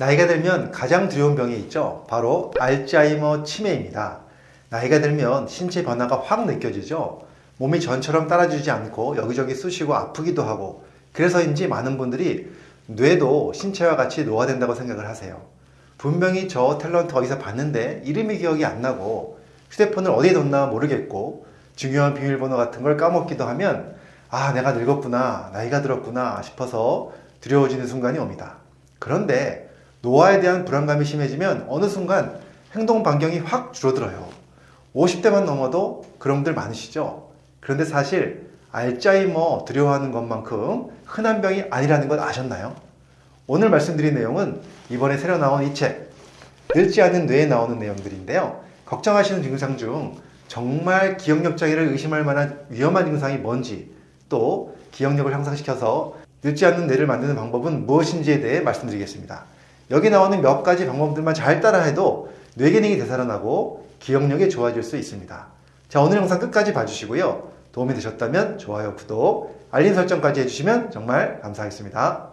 나이가 들면 가장 두려운 병이 있죠. 바로 알츠하이머 치매입니다. 나이가 들면 신체 변화가 확 느껴지죠. 몸이 전처럼 따라주지 않고 여기저기 쑤시고 아프기도 하고 그래서인지 많은 분들이 뇌도 신체와 같이 노화된다고 생각을 하세요. 분명히 저 탤런트 어디서 봤는데 이름이 기억이 안 나고 휴대폰을 어디에 뒀나 모르겠고 중요한 비밀번호 같은 걸 까먹기도 하면 아 내가 늙었구나 나이가 들었구나 싶어서 두려워지는 순간이 옵니다. 그런데 노화에 대한 불안감이 심해지면 어느 순간 행동 반경이 확 줄어들어요. 50대만 넘어도 그런 분들 많으시죠? 그런데 사실 알츠하이머 두려워하는 것만큼 흔한 병이 아니라는 것 아셨나요? 오늘 말씀드린 내용은 이번에 새로 나온 이 책, 늙지 않은 뇌에 나오는 내용들인데요. 걱정하시는 증상 중 정말 기억력 장애를 의심할 만한 위험한 증상이 뭔지 또 기억력을 향상시켜서 늙지 않는 뇌를 만드는 방법은 무엇인지에 대해 말씀드리겠습니다. 여기 나오는 몇 가지 방법들만 잘 따라해도 뇌 기능이 되살아나고 기억력이 좋아질 수 있습니다. 자 오늘 영상 끝까지 봐주시고요. 도움이 되셨다면 좋아요, 구독, 알림 설정까지 해주시면 정말 감사하겠습니다.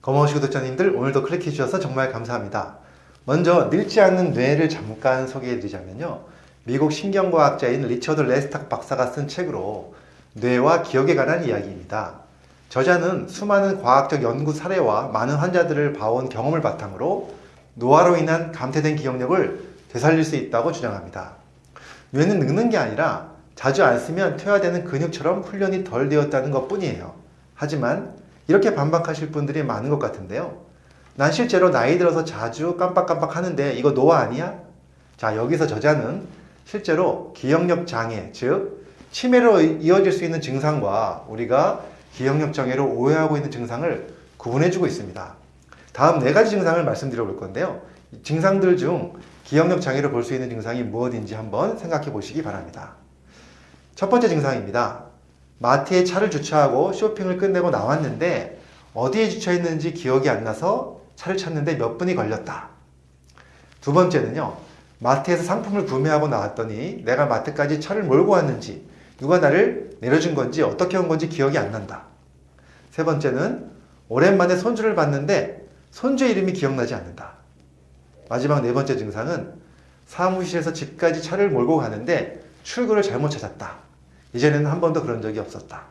검어시 구독자님들 오늘도 클릭해 주셔서 정말 감사합니다. 먼저 늙지 않는 뇌를 잠깐 소개해 드리자면요. 미국 신경과학자인 리처드 레스탁 박사가 쓴 책으로 뇌와 기억에 관한 이야기입니다. 저자는 수많은 과학적 연구 사례와 많은 환자들을 봐온 경험을 바탕으로 노화로 인한 감퇴된 기억력을 되살릴 수 있다고 주장합니다. 뇌는 늙는 게 아니라 자주 안 쓰면 퇴화되는 근육처럼 훈련이 덜 되었다는 것 뿐이에요. 하지만 이렇게 반박하실 분들이 많은 것 같은데요. 난 실제로 나이 들어서 자주 깜빡깜빡 하는데 이거 노화 아니야? 자 여기서 저자는 실제로 기억력 장애 즉 치매로 이어질 수 있는 증상과 우리가 기억력 장애로 오해하고 있는 증상을 구분해주고 있습니다. 다음 네 가지 증상을 말씀드려 볼 건데요. 증상들 중 기억력 장애를 볼수 있는 증상이 무엇인지 한번 생각해 보시기 바랍니다. 첫 번째 증상입니다. 마트에 차를 주차하고 쇼핑을 끝내고 나왔는데 어디에 주차했는지 기억이 안 나서 차를 찾는데 몇 분이 걸렸다. 두 번째는요. 마트에서 상품을 구매하고 나왔더니 내가 마트까지 차를 몰고 왔는지 누가 나를 내려준 건지 어떻게 온 건지 기억이 안 난다. 세 번째는 오랜만에 손주를 봤는데 손주의 이름이 기억나지 않는다. 마지막 네 번째 증상은 사무실에서 집까지 차를 몰고 가는데 출구를 잘못 찾았다. 이전에는 한 번도 그런 적이 없었다.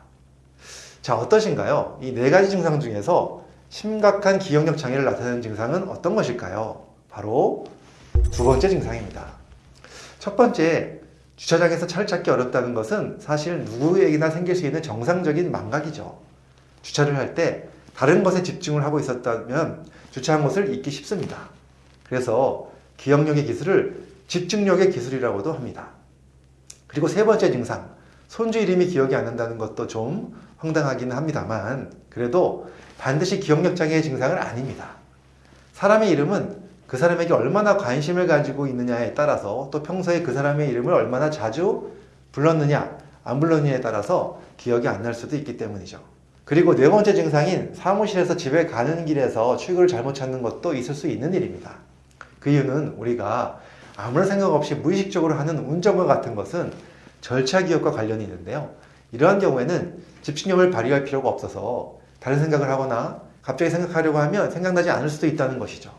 자, 어떠신가요? 이 네 가지 증상 중에서 심각한 기억력 장애를 나타내는 증상은 어떤 것일까요? 바로 두 번째 증상입니다. 첫 번째, 주차장에서 차를 찾기 어렵다는 것은 사실 누구에게나 생길 수 있는 정상적인 망각이죠. 주차를 할 때 다른 것에 집중을 하고 있었다면 주차한 곳을 잊기 쉽습니다. 그래서 기억력의 기술을 집중력의 기술이라고도 합니다. 그리고 세 번째 증상, 손주 이름이 기억이 안 난다는 것도 좀 황당하기는 합니다만 그래도 반드시 기억력 장애의 증상은 아닙니다. 사람의 이름은 그 사람에게 얼마나 관심을 가지고 있느냐에 따라서 또 평소에 그 사람의 이름을 얼마나 자주 불렀느냐 안 불렀느냐에 따라서 기억이 안 날 수도 있기 때문이죠. 그리고 네 번째 증상인 사무실에서 집에 가는 길에서 출구를 잘못 찾는 것도 있을 수 있는 일입니다. 그 이유는 우리가 아무런 생각 없이 무의식적으로 하는 운전과 같은 것은 절차 기억과 관련이 있는데요. 이러한 경우에는 집중력을 발휘할 필요가 없어서 다른 생각을 하거나 갑자기 생각하려고 하면 생각나지 않을 수도 있다는 것이죠.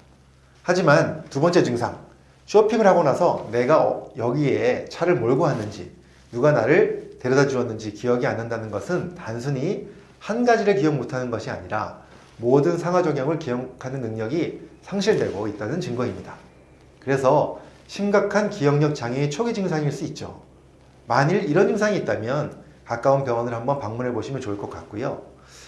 하지만 두 번째 증상, 쇼핑을 하고 나서 내가 어, 여기에 차를 몰고 왔는지 누가 나를 데려다 주었는지 기억이 안 난다는 것은 단순히 한 가지를 기억 못하는 것이 아니라 모든 상하조경을 기억하는 능력이 상실되고 있다는 증거입니다. 그래서 심각한 기억력 장애의 초기 증상일 수 있죠. 만일 이런 증상이 있다면 가까운 병원을 한번 방문해 보시면 좋을 것 같고요.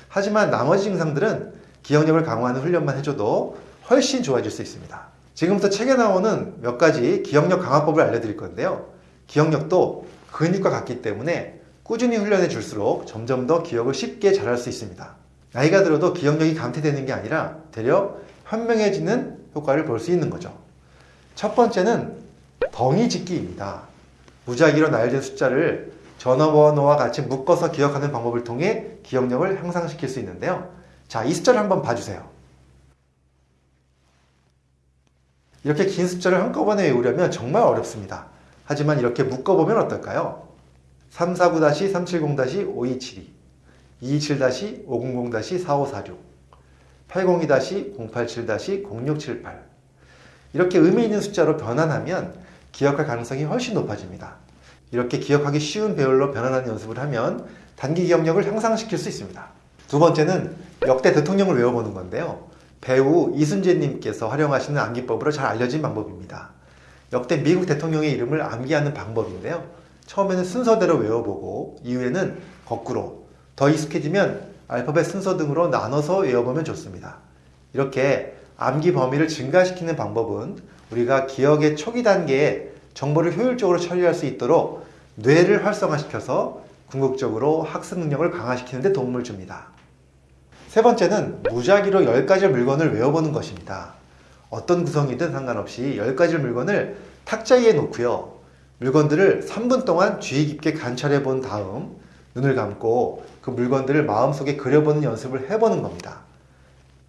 하지만 나머지 증상들은 기억력을 강화하는 훈련만 해줘도 훨씬 좋아질 수 있습니다. 지금부터 책에 나오는 몇 가지 기억력 강화법을 알려드릴 건데요. 기억력도 근육과 같기 때문에 꾸준히 훈련해 줄수록 점점 더 기억을 쉽게 잘할 수 있습니다. 나이가 들어도 기억력이 감퇴되는 게 아니라 되려 현명해지는 효과를 볼 수 있는 거죠. 첫 번째는 덩이 짓기입니다. 무작위로 나열된 숫자를 전화번호와 같이 묶어서 기억하는 방법을 통해 기억력을 향상시킬 수 있는데요. 자, 이 숫자를 한번 봐주세요. 이렇게 긴 숫자를 한꺼번에 외우려면 정말 어렵습니다. 하지만 이렇게 묶어보면 어떨까요? 349-370-5272 227-500-4546 802-087-0678 이렇게 의미 있는 숫자로 변환하면 기억할 가능성이 훨씬 높아집니다. 이렇게 기억하기 쉬운 배열로 변환하는 연습을 하면 단기 기억력을 향상시킬 수 있습니다. 두 번째는 역대 대통령을 외워보는 건데요. 배우 이순재님께서 활용하시는 암기법으로 잘 알려진 방법입니다. 역대 미국 대통령의 이름을 암기하는 방법인데요. 처음에는 순서대로 외워보고 이후에는 거꾸로 더 익숙해지면 알파벳 순서 등으로 나눠서 외워보면 좋습니다. 이렇게 암기 범위를 증가시키는 방법은 우리가 기억의 초기 단계에 정보를 효율적으로 처리할 수 있도록 뇌를 활성화시켜서 궁극적으로 학습 능력을 강화시키는 데 도움을 줍니다. 세 번째는 무작위로 10가지 물건을 외워보는 것입니다. 어떤 구성이든 상관없이 10가지 물건을 탁자 위에 놓고요. 물건들을 3분 동안 주의 깊게 관찰해 본 다음 눈을 감고 그 물건들을 마음속에 그려보는 연습을 해보는 겁니다.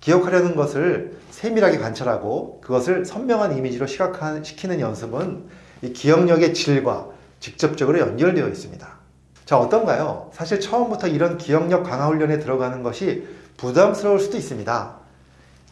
기억하려는 것을 세밀하게 관찰하고 그것을 선명한 이미지로 시각시키는 연습은 이 기억력의 질과 직접적으로 연결되어 있습니다. 자, 어떤가요? 사실 처음부터 이런 기억력 강화 훈련에 들어가는 것이 부담스러울 수도 있습니다.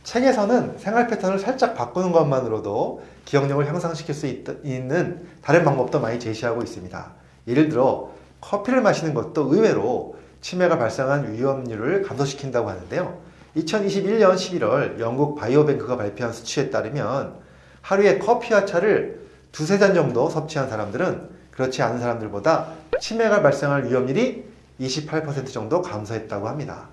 책에서는 생활 패턴을 살짝 바꾸는 것만으로도 기억력을 향상시킬 수 있, 는 다른 방법도 많이 제시하고 있습니다. 예를 들어 커피를 마시는 것도 의외로 치매가 발생한 위험률을 감소시킨다고 하는데요. 2021년 11월 영국 바이오뱅크가 발표한 수치에 따르면 하루에 커피와 차를 두세 잔 정도 섭취한 사람들은 그렇지 않은 사람들보다 치매가 발생할 위험률이 28% 정도 감소했다고 합니다.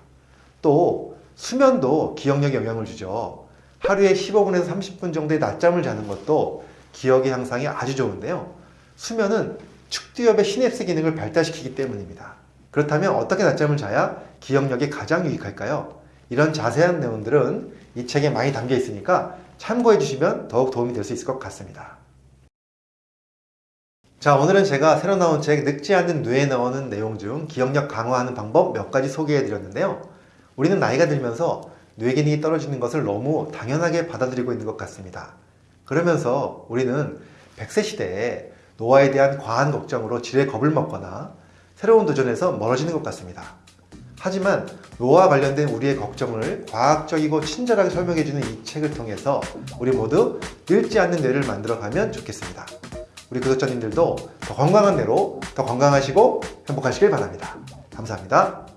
또 수면도 기억력에 영향을 주죠. 하루에 15분에서 30분 정도의 낮잠을 자는 것도 기억의 향상이 아주 좋은데요. 수면은 축두엽의 시냅스 기능을 발달시키기 때문입니다. 그렇다면 어떻게 낮잠을 자야 기억력에 가장 유익할까요? 이런 자세한 내용들은 이 책에 많이 담겨 있으니까 참고해 주시면 더욱 도움이 될 수 있을 것 같습니다. 자 오늘은 제가 새로 나온 책 늙지 않는 뇌에 나오는 내용 중 기억력 강화하는 방법 몇 가지 소개해 드렸는데요. 우리는 나이가 들면서 뇌 기능이 떨어지는 것을 너무 당연하게 받아들이고 있는 것 같습니다. 그러면서 우리는 100세 시대에 노화에 대한 과한 걱정으로 지레 겁을 먹거나 새로운 도전에서 멀어지는 것 같습니다. 하지만 노화와 관련된 우리의 걱정을 과학적이고 친절하게 설명해주는 이 책을 통해서 우리 모두 늙지 않는 뇌를 만들어가면 좋겠습니다. 우리 구독자님들도 더 건강한 뇌로 더 건강하시고 행복하시길 바랍니다. 감사합니다.